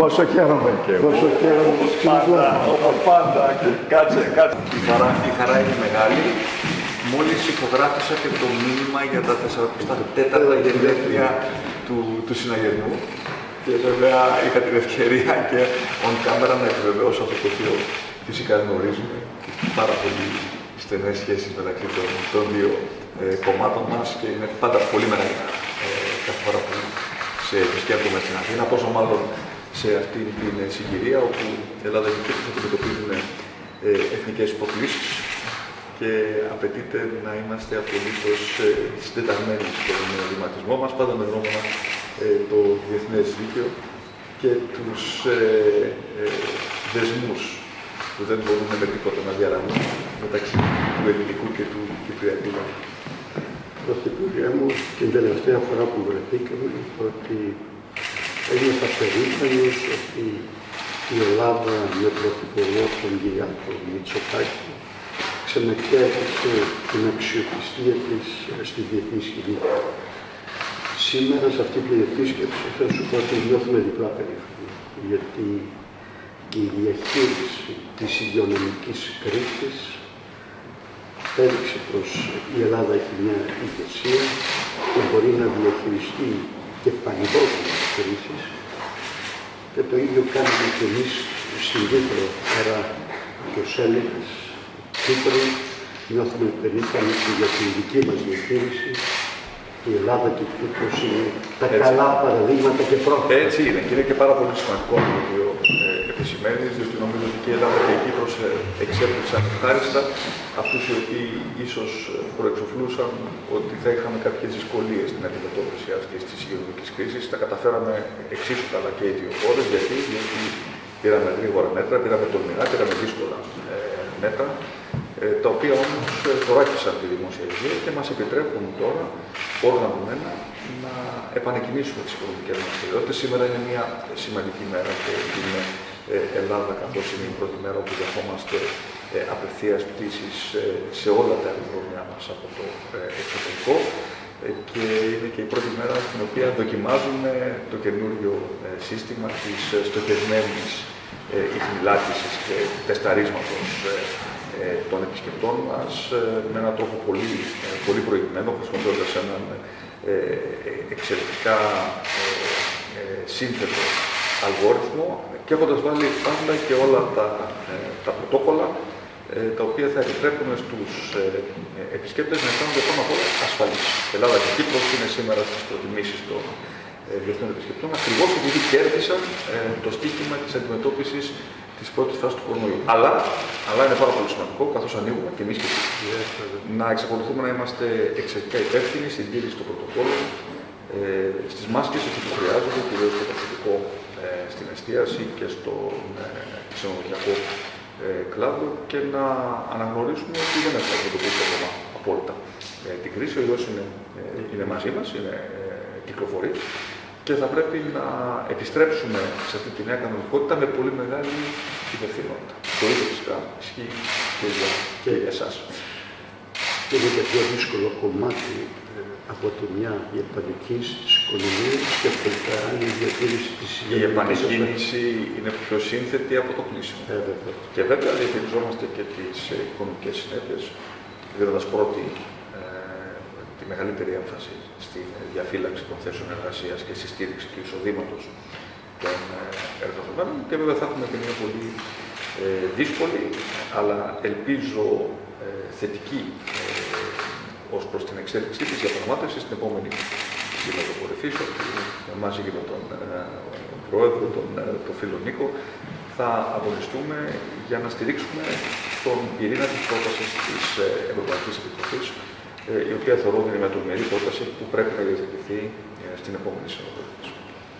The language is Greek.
Πόσο χαίρομαι. Πόσο χαίρομαι. Όπως πάντα, όπως πάντα. Κάτσε, κάτσε. Η χαρά, η χαρά είναι μεγάλη. Μόλις υπογράφησα και το μήνυμα για τα 44 γενέθλια του, του συναγερμού. Και βέβαια είχα την ευκαιρία και on camera να επιβεβαιώσω αυτό το οποίο φυσικά γνωρίζουμε. Πάρα πολύ στενές σχέσεις μεταξύ των, των δύο ε, κομμάτων μας και είναι πάντα πολύ μεγάλη ε, κάθε φορά που σε επισκέπτομαι στην Αθήνα, πόσο μάλλον σε αυτή την συγκυρία όπου η Ελλάδα και η θα αντιμετωπίζουν ε, εθνικές υποκλήσεις και απαιτείται να είμαστε απολύτως ε, συντεταγμένοι στον βηματισμό μας, πάντα με γνώμονα ε, το διεθνές δίκαιο και τους ε, ε, δεσμούς που δεν μπορούν με τίποτα να διαρραγούν μεταξύ του ελληνικού και του κυπριακού λαού. Πρωθυπουργέ μου, την τελευταία φορά που βρεθήκαμε, ότι ένιωθα περήφανος ότι η Ελλάδα με πρωθυπουργό τον Κυριάκο Μητσοτάκη ξανακέρδισε την αξιοπιστία της στη διεθνή σκηνή. Σήμερα σε αυτή την επίσκεψη θα σου πω ότι νιώθουμε διπλά περήφανοι, γιατί η διαχείριση της υγειονομικής κρίσης έδειξε πως η Ελλάδα έχει μια ηγεσία και μπορεί να διαχειριστεί και παγκόσμιες κρίσεις και το ίδιο κάνουμε και εμείς στην Κύπρο, άρα και ως Έλληνες Κύπρο νιώθουμε περήφανοι για την δική μας διαχείριση η Ελλάδα και η Κύπρος είναι τα Έτσι. καλά παραδείγματα και πρότυπα. Έτσι είναι και είναι και πάρα πολύ σημαντικό αυτό το οποίο ε, επισημαίνει, διότι νομίζω ότι και η Ελλάδα και η Κύπρος ε, εξέπληξαν ευχάριστα αυτούς οι οποίοι ίσως προεξοφλούσαν ότι θα είχαμε κάποιες δυσκολίες στην αντιμετώπιση αυτής της υγειονομικής κρίσης. Τα καταφέραμε εξίσου καλά και οι δύο χώρες. Γιατί, γιατί πήραμε γρήγορα μέτρα, πήραμε τολμηρά, πήραμε δύσκολα ε, μέτρα, ε, τα οποία όμως θωράκισαν τη δημόσια υγεία και μας επιτρέπουν τώρα, οργανωμένα, να επανεκκινήσουμε τις οικονομικές μας δραστηριότητες. Σήμερα είναι μια σημαντική μέρα και την ε, Ελλάδα, καθώς είναι η πρώτη μέρα όπου δεχόμαστε ε, απευθείας πτήσεις ε, σε όλα τα αεροδρόμια μας από το ε, εξωτερικό ε, και είναι και η πρώτη μέρα στην οποία δοκιμάζουμε το καινούριο ε, σύστημα της ε, στοχευμένης ε, ιχνηλάτησης και τεσταρίσματος ε, ε, των επισκεπτών μας ε, με έναν τρόπο πολύ, ε, πολύ προηγμένο, χρησιμοποιώντας έναν ε, ε, εξαιρετικά ε, ε, σύνθετο αλγόριθμο και έχοντας βάλει πάντα και όλα τα, ε, τα πρωτόκολλα ε, τα οποία θα επιτρέπουν στους ε, ε, επισκέπτες να αισθάνονται πάνω απ' όλα ασφαλείς. Η Ελλάδα και η Κύπρος είναι σήμερα στις προτιμήσεις των ε, διεθνών επισκεπτών, ακριβώς επειδή κέρδισαν ε, το στίχημα της αντιμετώπισης της πρώτης φάσης του κορονοϊού. Αλλά, αλλά είναι πάρα πολύ σημαντικό, καθώς ανοίγουμε και εμείς και εσείς, να εξακολουθούμε να είμαστε εξαιρετικά υπεύθυνοι στην τήρηση των πρωτοκόλων, ε, στις μάσκες εκεί που χρειάζονται, κυρίως στο προσωπικό ε, στην εστίαση και στον ε, ξενοδοχειακό ε, κλάδο και να αναγνωρίσουμε ότι δεν έχουμε αντιμετωπίσει ακόμα απόλυτα ε, την κρίση. Ο ιός είναι, ε, είναι μαζί μας, είναι, ε, κυκλοφορεί και θα πρέπει να επιστρέψουμε σε αυτή τη νέα κανονικότητα με πολύ μεγάλη υπευθυνότητα. Το ίδιο φυσικά ισχύει και για, και για εσάς. Και είναι και πιο δύσκολο κομμάτι ε, από τη μια η επανεκκίνηση της οικονομίας και από την άλλη η διατήρηση της Η υγειονομικής επανεκκίνηση είναι πιο σύνθετη από το κλείσιμο. Ε, βέβαια. Και βέβαια διαχειριζόμαστε και τις ε, οικονομικές συνέπειες, δίνοντας πρώτη ε, τη μεγαλύτερη έμφαση στη διαφύλαξη των θέσεων εργασίας και στη στήριξη του εισοδήματος των ε, εργαζομένων και βέβαια θα έχουμε και μια πολύ ε, δύσκολη, αλλά ελπίζω ε, θετική ε, ως προς την εξέλιξή της διαπραγμάτευση στην επόμενη σύνοδο κορυφής, ότι μαζί και με τον ε, Πρόεδρο, τον, ε, τον φίλο Νίκο, θα αγωνιστούμε για να στηρίξουμε τον πυρήνα της πρότασης της ε, Ευρωπαϊκής Επιτροπής, ε, η οποία θεωρώ ότι είναι μια τολμηρή πρόταση που πρέπει να διαθετηθεί ε, στην επόμενη σύνοδο κορυφής.